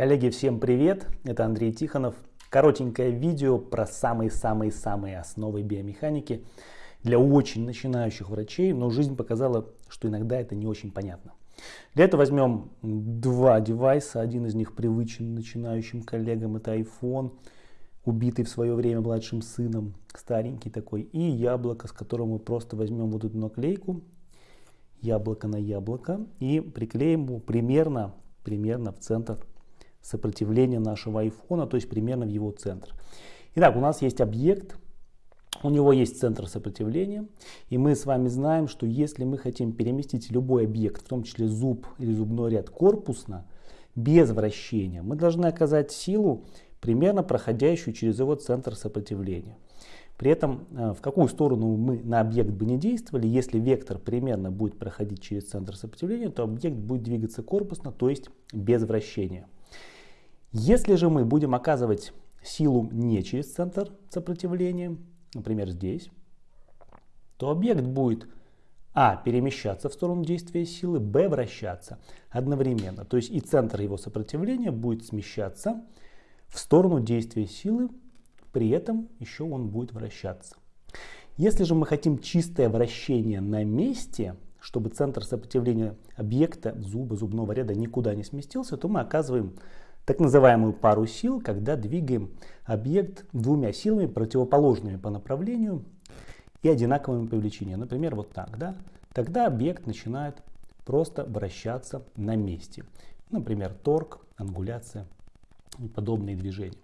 Коллеги, всем привет! Это Андрей Тихонов. Коротенькое видео про самые-самые-самые основы биомеханики для очень начинающих врачей, но жизнь показала, что иногда это не очень понятно. Для этого возьмем два девайса. Один из них привычен начинающим коллегам, это iPhone, убитый в свое время младшим сыном, старенький такой, и яблоко, с которым мы просто возьмем вот эту наклейку, яблоко на яблоко, и приклеим его примерно, примерно в центр сопротивления нашего айфона, то есть примерно в его центр. Итак, у нас есть объект, у него есть центр сопротивления, и мы с вами знаем, что если мы хотим переместить любой объект, в том числе зуб или зубной ряд корпусно, без вращения, мы должны оказать силу, примерно проходящую через его центр сопротивления. При этом э, в какую сторону мы на объект бы не действовали, если вектор примерно будет проходить через центр сопротивления, то объект будет двигаться корпусно, то есть без вращения. Если же мы будем оказывать силу не через центр сопротивления, например здесь, то объект будет а. перемещаться в сторону действия силы, б. вращаться одновременно. То есть и центр его сопротивления будет смещаться в сторону действия силы, при этом еще он будет вращаться. Если же мы хотим чистое вращение на месте, чтобы центр сопротивления объекта зуба, зубного ряда никуда не сместился, то мы оказываем так называемую пару сил, когда двигаем объект двумя силами, противоположными по направлению и одинаковыми по величине. Например, вот так. Да? Тогда объект начинает просто вращаться на месте. Например, торг, ангуляция и подобные движения.